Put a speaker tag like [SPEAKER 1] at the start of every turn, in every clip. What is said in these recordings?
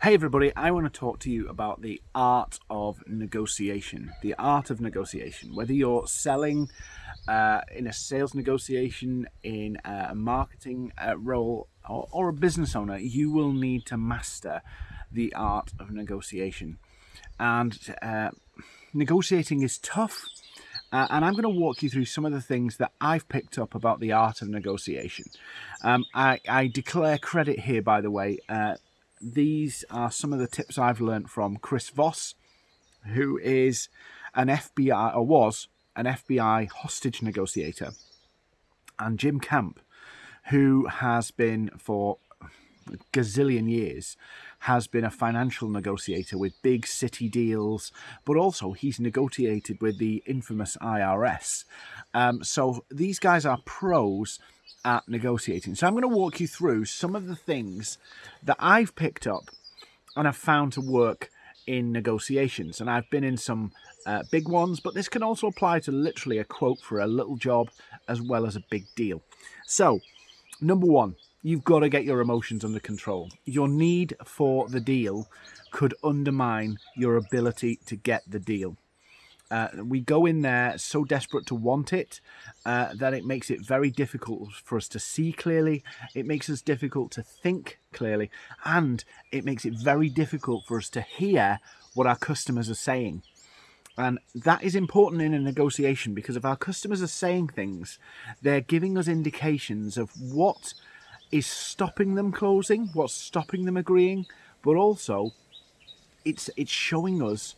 [SPEAKER 1] Hey everybody, I want to talk to you about the art of negotiation. The art of negotiation. Whether you're selling uh, in a sales negotiation, in a marketing uh, role, or, or, a business owner, you will need to master the art of negotiation. And uh, negotiating is tough. Uh, and I'm going to walk you through some of the things that I've picked up about the art of negotiation. Um, I, I, declare credit here, by the way uh, these are some of the tips I've learned from Chris Voss, who is an FBI, or was an FBI hostage negotiator, and Jim Camp, who has been for gazillion years has been a financial negotiator with big city deals, but also he's negotiated with the infamous IRS. Um, so these guys are pros at negotiating. So I'm going to walk you through some of the things that I've picked up and have found to work in negotiations. And I've been in some uh, big ones, but this can also apply to literally a quote for a little job as well as a big deal. So, number one, you've got to get your emotions under control. Your need for the deal could undermine your ability to get the deal. Uh, we go in there so desperate to want it uh, that it makes it very difficult for us to see clearly. It makes us difficult to think clearly, and it makes it very difficult for us to hear what our customers are saying. And that is important in a negotiation because if our customers are saying things, they're giving us indications of what is stopping them closing, what's stopping them agreeing, but also it's it's showing us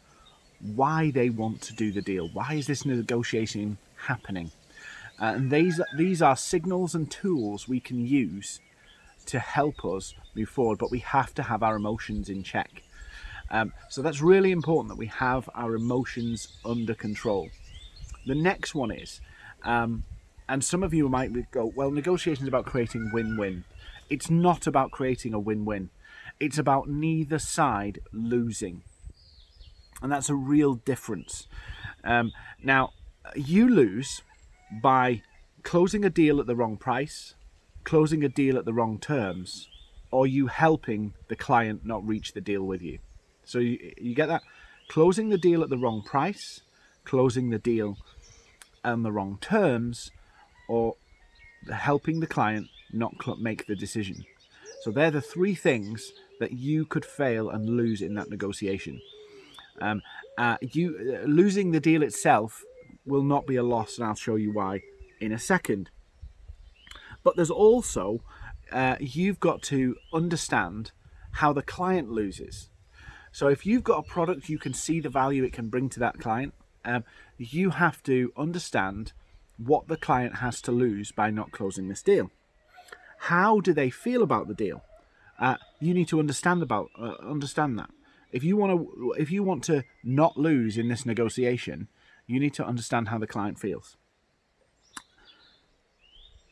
[SPEAKER 1] why they want to do the deal. Why is this negotiation happening? Uh, and these these are signals and tools we can use to help us move forward. But we have to have our emotions in check. Um, so that's really important that we have our emotions under control. The next one is, um, and some of you might go, well, negotiations about creating win-win. It's not about creating a win-win. It's about neither side losing and that's a real difference. Um, now, you lose by closing a deal at the wrong price, closing a deal at the wrong terms, or you helping the client not reach the deal with you. So you, you get that? Closing the deal at the wrong price, closing the deal on the wrong terms, or helping the client not make the decision. So they're the three things that you could fail and lose in that negotiation. Um, uh, you uh, losing the deal itself will not be a loss, and I'll show you why in a second. But there's also uh, you've got to understand how the client loses. So if you've got a product you can see the value it can bring to that client, um, you have to understand what the client has to lose by not closing this deal. How do they feel about the deal? Uh, you need to understand about uh, understand that. If you want to, if you want to not lose in this negotiation, you need to understand how the client feels.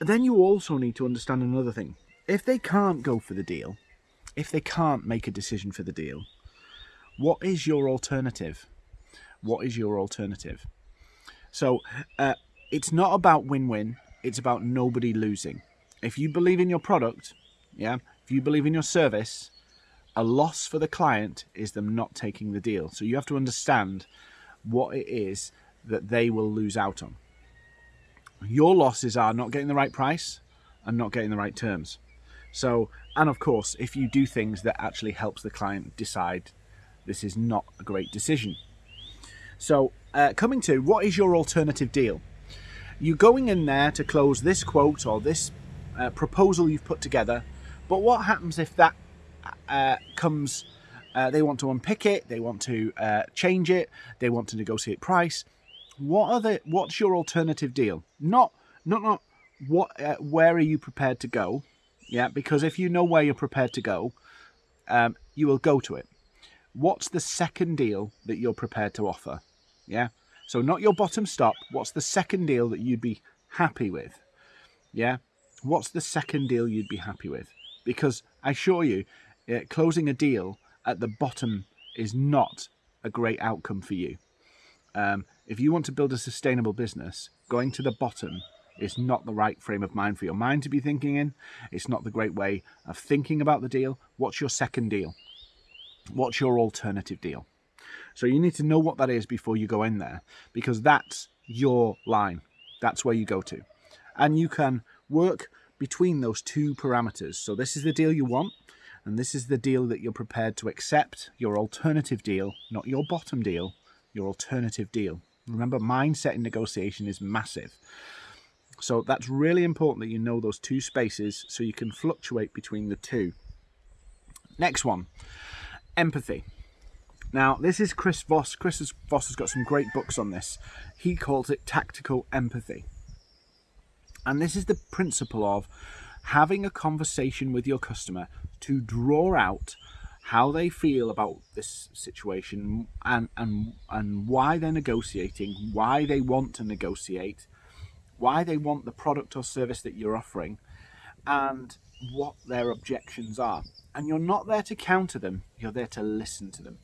[SPEAKER 1] Then you also need to understand another thing. If they can't go for the deal, if they can't make a decision for the deal, what is your alternative? What is your alternative? So uh, it's not about win-win. It's about nobody losing. If you believe in your product, yeah, if you believe in your service, a loss for the client is them not taking the deal. So you have to understand what it is that they will lose out on. Your losses are not getting the right price and not getting the right terms. So, and of course, if you do things that actually helps the client decide this is not a great decision. So, uh, coming to what is your alternative deal? You're going in there to close this quote or this uh, proposal you've put together, but what happens if that uh, comes, uh, they want to unpick it, they want to uh, change it, they want to negotiate price. What are the? What's your alternative deal? Not, not, not. What? Uh, where are you prepared to go? Yeah, because if you know where you're prepared to go, um, you will go to it. What's the second deal that you're prepared to offer? Yeah. So not your bottom stop. What's the second deal that you'd be happy with? Yeah. What's the second deal you'd be happy with? Because I assure you, uh, closing a deal at the bottom is not a great outcome for you. Um, if you want to build a sustainable business, going to the bottom is not the right frame of mind for your mind to be thinking in. It's not the great way of thinking about the deal. What's your second deal? What's your alternative deal? So you need to know what that is before you go in there because that's your line. That's where you go to. And you can work between those two parameters. So this is the deal you want and this is the deal that you're prepared to accept, your alternative deal, not your bottom deal, your alternative deal. Remember, mindset in negotiation is massive. So that's really important that you know those two spaces so you can fluctuate between the two. Next one, empathy. Now, this is Chris Voss. Chris Voss has got some great books on this. He calls it tactical empathy. And this is the principle of having a conversation with your customer to draw out how they feel about this situation and, and, and why they're negotiating, why they want to negotiate, why they want the product or service that you're offering, and what their objections are. And you're not there to counter them, you're there to listen to them.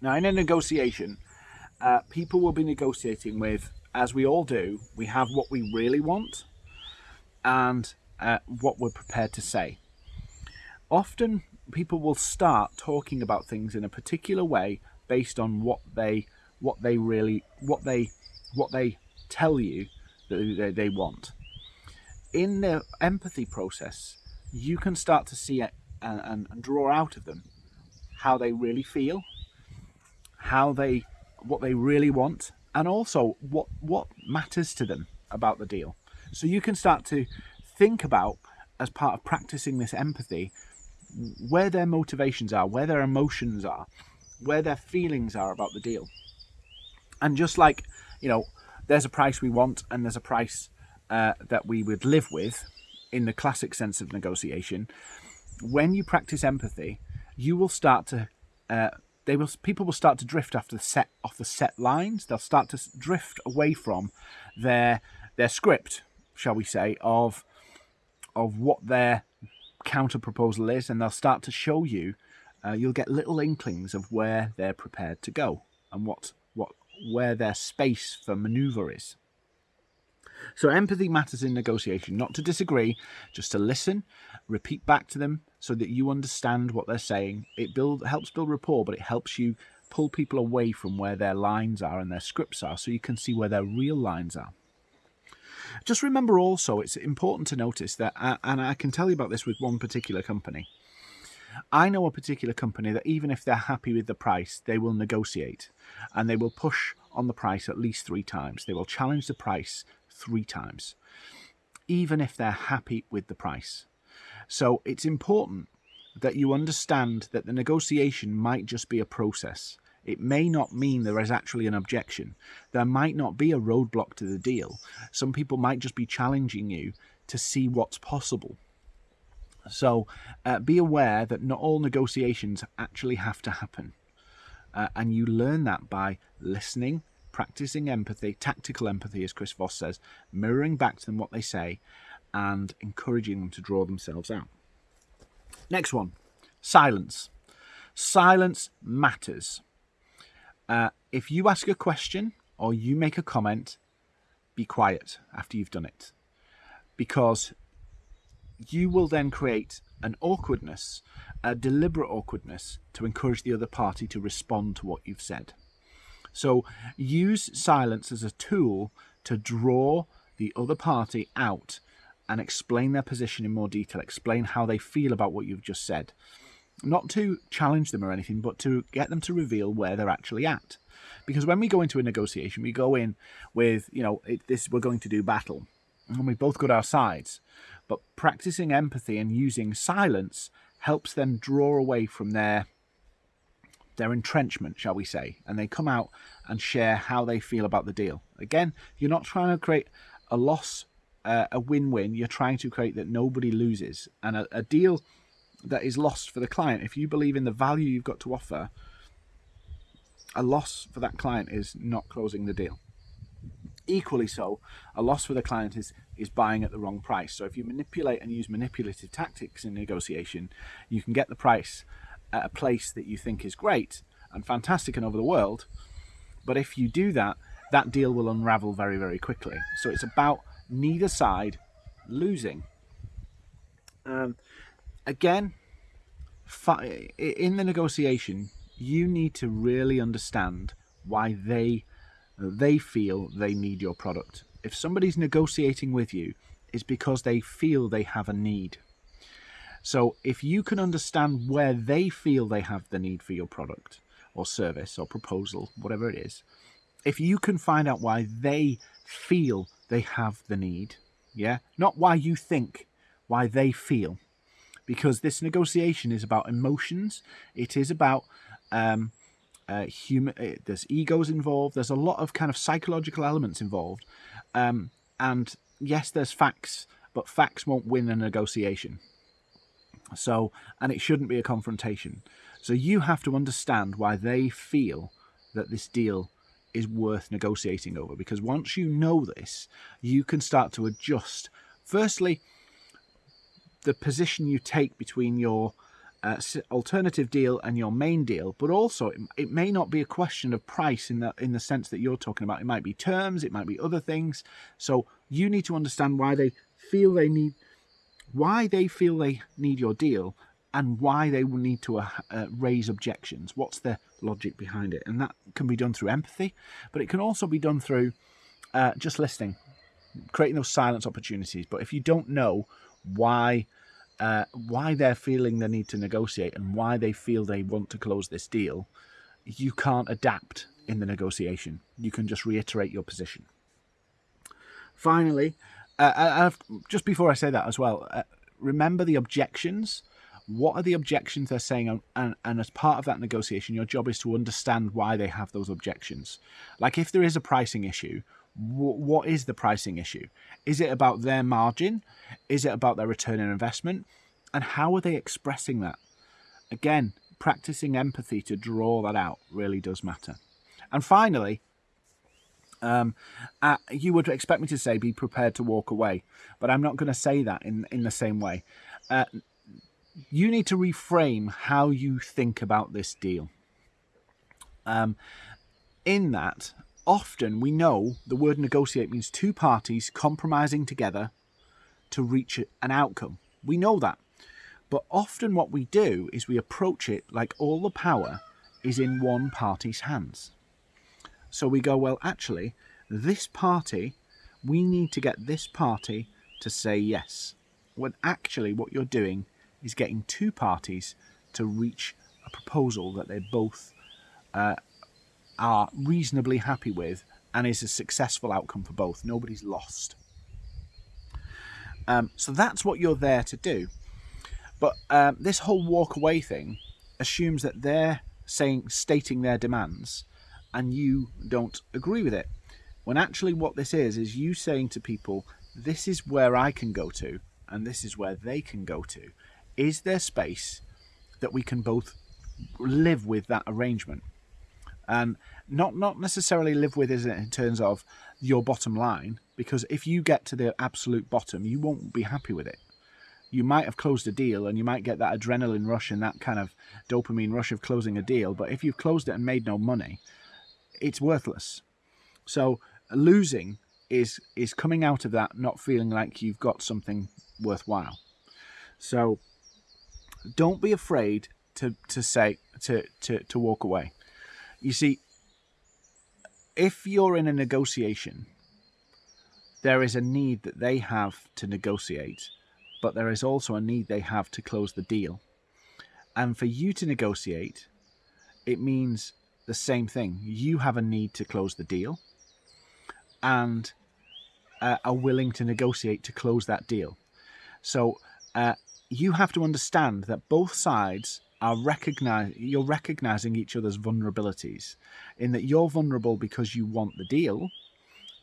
[SPEAKER 1] Now, in a negotiation, uh, people will be negotiating with, as we all do, we have what we really want and uh, what we're prepared to say. Often people will start talking about things in a particular way based on what they what they really what they what they tell you that they, they want. In the empathy process, you can start to see and, and, and draw out of them how they really feel, how they what they really want, and also what what matters to them about the deal. So you can start to think about as part of practicing this empathy where their motivations are, where their emotions are, where their feelings are about the deal. And just like, you know, there's a price we want and there's a price uh, that we would live with in the classic sense of negotiation, when you practice empathy, you will start to uh, they will people will start to drift after the set off the set lines. They'll start to drift away from their their script, shall we say, of of what their counter proposal is, and they'll start to show you. Uh, you'll get little inklings of where they're prepared to go and what what where their space for manoeuvre is. So empathy matters in negotiation, not to disagree, just to listen, repeat back to them so that you understand what they're saying. It build helps build rapport, but it helps you pull people away from where their lines are and their scripts are so you can see where their real lines are. Just remember also, it's important to notice that, and I can tell you about this with one particular company. I know a particular company that even if they're happy with the price, they will negotiate and they will push on the price at least three times. They will challenge the price three times, even if they're happy with the price. So it's important that you understand that the negotiation might just be a process. It may not mean there is actually an objection. There might not be a roadblock to the deal. Some people might just be challenging you to see what's possible. So uh, be aware that not all negotiations actually have to happen. Uh, and you learn that by listening, practicing empathy, tactical empathy, as Chris Voss says, mirroring back to them what they say, and encouraging them to draw themselves out. Next one silence. Silence matters. Uh, if you ask a question or you make a comment, be quiet after you've done it. Because you will then create an awkwardness, a deliberate awkwardness, to encourage the other party to respond to what you've said. So use silence as a tool to draw the other party out and explain their position in more detail, explain how they feel about what you've just said not to challenge them or anything, but to get them to reveal where they're actually at. Because when we go into a negotiation, we go in with, you know, it, this we're going to do battle, and we've both got our sides. But practicing empathy and using silence helps them draw away from their their entrenchment, shall we say, and they come out and share how they feel about the deal. Again, you're not trying to create a loss, uh, a win-win. You're trying to create that nobody loses, and a, a deal that is lost for the client. If you believe in the value you've got to offer, a loss for that client is not closing the deal. Equally so, a loss for the client is, is buying at the wrong price. So if you manipulate and use manipulative tactics in negotiation, you can get the price at a place that you think is great and fantastic and over the world. But if you do that, that deal will unravel very, very quickly. So it's about neither side losing. Um, again, in the negotiation, you need to really understand why they they feel they need your product. If somebody's negotiating with you, it's because they feel they have a need. So if you can understand where they feel they have the need for your product or service or proposal, whatever it is, if you can find out why they feel they have the need, yeah, not why you think, why they feel, because this negotiation is about emotions. It is about um, uh, human. Uh, there's egos involved. There's a lot of kind of psychological elements involved, um, and yes, there's facts, but facts won't win a negotiation. So, and it shouldn't be a confrontation. So you have to understand why they feel that this deal is worth negotiating over because once you know this, you can start to adjust. Firstly, the position you take between your uh, alternative deal and your main deal, but also it, it, may not be a question of price in the in the sense that you're talking about. It might be terms, it might be other things. So you need to understand why they feel they need, why they feel they need your deal, and why they will need to uh, uh, raise objections. What's the logic behind it? And that can be done through empathy, but it can also be done through uh, just listening, creating those silence opportunities. But if you don't know why uh, why they're feeling the need to negotiate and why they feel they want to close this deal, you can't adapt in the negotiation. You can just reiterate your position. Finally, uh, just before I say that as well, uh, remember the objections what are the objections they're saying and, and as part of that negotiation your job is to understand why they have those objections like if there is a pricing issue what is the pricing issue? Is it about their margin? Is it about their return on investment? And how are they expressing that? Again practicing empathy to draw that out really does matter. And finally um, uh, you would expect me to say be prepared to walk away but i'm not going to say that in in the same way. Uh, you need to reframe how you think about this deal. Um, in that, often we know the word negotiate means two parties compromising together to reach an outcome. We know that. But often what we do is we approach it like all the power is in one party's hands. So we go, well, actually, this party, we need to get this party to say yes. When actually what you're doing is getting two parties to reach a proposal that they both uh, are reasonably happy with and is a successful outcome for both. Nobody's lost. Um, so that's what you're there to do. But um, this whole walk away thing assumes that they're saying, stating their demands, and you don't agree with it. When actually, what this is is you saying to people, "This is where I can go to, and this is where they can go to," is there space that we can both live with that arrangement and not not necessarily live with it in terms of your bottom line because if you get to the absolute bottom you won't be happy with it. You might have closed a deal and you might get that adrenaline rush and that kind of dopamine rush of closing a deal but if you've closed it and made no money it's worthless. So losing is is coming out of that not feeling like you've got something worthwhile. So don't be afraid to to say to to to walk away. You see, if you're in a negotiation, there is a need that they have to negotiate, but there is also a need they have to close the deal. And for you to negotiate, it means the same thing. You have a need to close the deal and uh, are willing to negotiate to close that deal. So uh, you have to understand that both sides are recognize you're recognizing each other's vulnerabilities in that you're vulnerable because you want the deal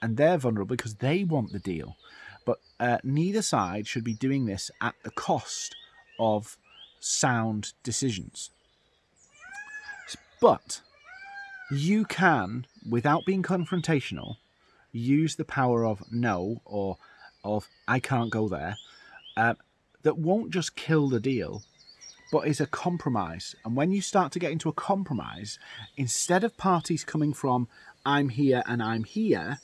[SPEAKER 1] and they're vulnerable because they want the deal. But uh, neither side should be doing this at the cost of sound decisions. But you can without being confrontational use the power of no or of i can't go there uh, that won't just kill the deal, but is a compromise. And when you start to get into a compromise, instead of parties coming from I'm here and I'm here,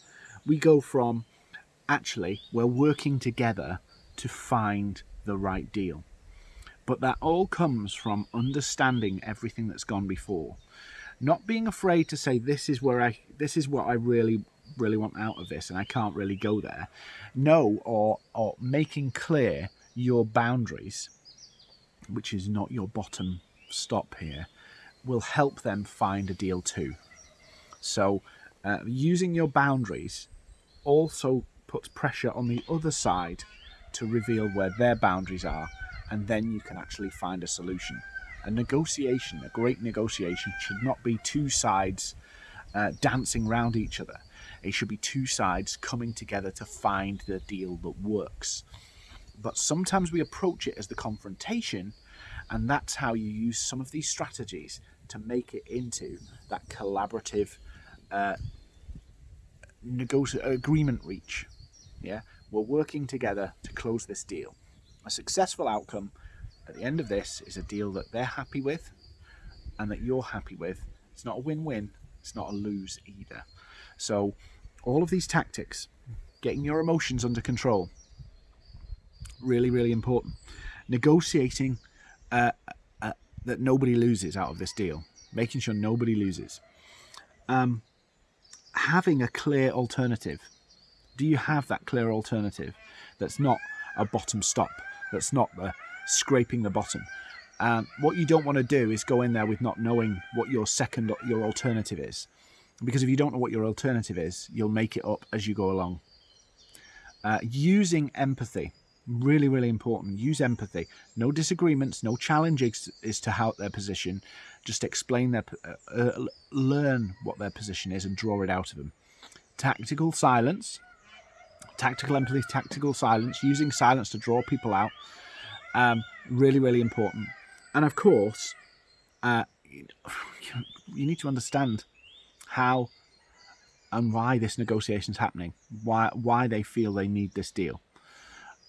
[SPEAKER 1] we go from actually we're working together to find the right deal. But that all comes from understanding everything that's gone before. Not being afraid to say this is where I this is what I really really want out of this and I can't really go there. No, or or making clear your boundaries, which is not your bottom stop here, will help them find a deal too. So uh, using your boundaries also puts pressure on the other side to reveal where their boundaries are and then you can actually find a solution. A negotiation, a great negotiation, should not be two sides uh, dancing round each other. It should be two sides coming together to find the deal that works. But sometimes we approach it as the confrontation, and that's how you use some of these strategies to make it into that collaborative uh, agreement reach. Yeah, we're working together to close this deal. A successful outcome at the end of this is a deal that they're happy with and that you're happy with. It's not a win win, it's not a lose either. So, all of these tactics, getting your emotions under control, really, really important. Negotiating uh, uh, that nobody loses out of this deal, making sure nobody loses. Um, having a clear alternative. Do you have that clear alternative that's not a bottom stop, that's not the scraping the bottom? And what you don't want to do is go in there with not knowing what your second, your alternative is. Because if you don't know what your alternative is, you'll make it up as you go along. Uh, using empathy, really, really important. Use empathy. No disagreements, no challenges as to how their position. Just explain their, uh, uh, learn what their position is and draw it out of them. Tactical silence, tactical empathy, tactical silence, using silence to draw people out. Um, really, really important. And of course, uh, you need to understand how and why this negotiation is happening, why why they feel they need this deal.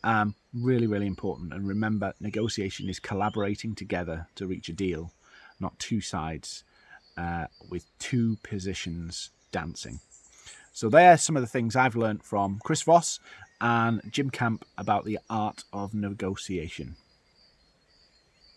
[SPEAKER 1] Um, really, really important. And remember, negotiation is collaborating together to reach a deal, not two sides uh, with two positions dancing. So there are some of the things I've learned from Chris Voss and Jim Camp about the art of negotiation.